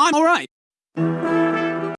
I'm alright.